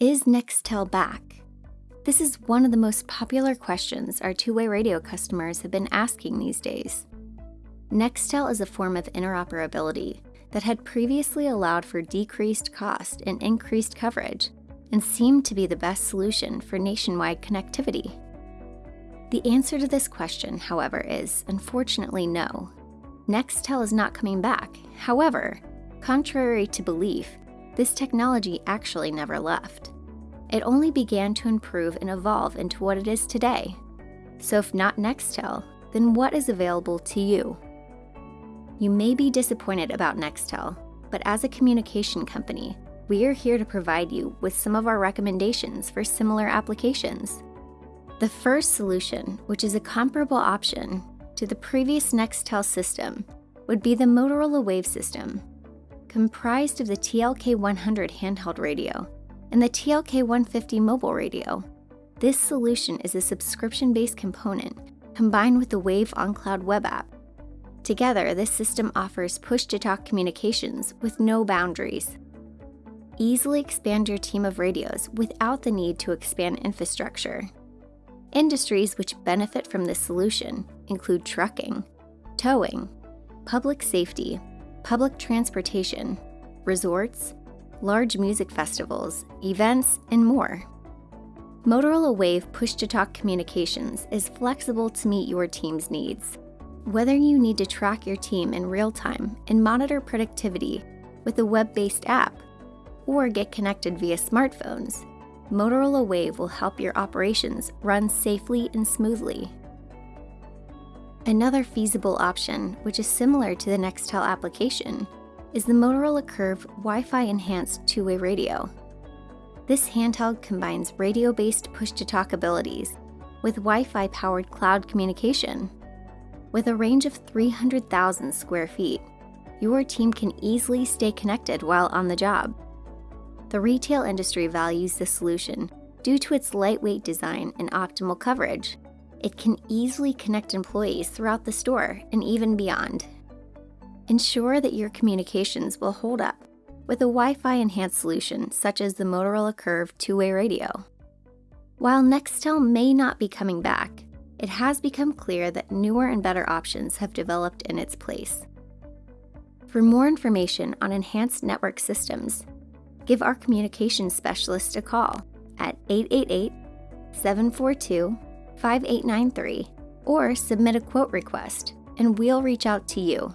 Is Nextel back? This is one of the most popular questions our two-way radio customers have been asking these days. Nextel is a form of interoperability that had previously allowed for decreased cost and increased coverage and seemed to be the best solution for nationwide connectivity. The answer to this question, however, is unfortunately no. Nextel is not coming back. However, contrary to belief, this technology actually never left. It only began to improve and evolve into what it is today. So if not Nextel, then what is available to you? You may be disappointed about Nextel, but as a communication company, we are here to provide you with some of our recommendations for similar applications. The first solution, which is a comparable option to the previous Nextel system, would be the Motorola Wave system comprised of the TLK100 handheld radio and the TLK150 mobile radio. This solution is a subscription-based component combined with the Wave on-Cloud web app. Together, this system offers push-to-talk communications with no boundaries. Easily expand your team of radios without the need to expand infrastructure. Industries which benefit from this solution include trucking, towing, public safety, public transportation, resorts, large music festivals, events, and more. Motorola Wave Push-to-Talk Communications is flexible to meet your team's needs. Whether you need to track your team in real time and monitor productivity with a web-based app, or get connected via smartphones, Motorola Wave will help your operations run safely and smoothly. Another feasible option, which is similar to the Nextel application, is the Motorola Curve Wi-Fi enhanced two-way radio. This handheld combines radio-based push-to-talk abilities with Wi-Fi powered cloud communication. With a range of 300,000 square feet, your team can easily stay connected while on the job. The retail industry values this solution due to its lightweight design and optimal coverage it can easily connect employees throughout the store and even beyond. Ensure that your communications will hold up with a Wi-Fi enhanced solution such as the Motorola Curve two-way radio. While Nextel may not be coming back, it has become clear that newer and better options have developed in its place. For more information on enhanced network systems, give our communications specialist a call at 888 742 5893 or submit a quote request, and we'll reach out to you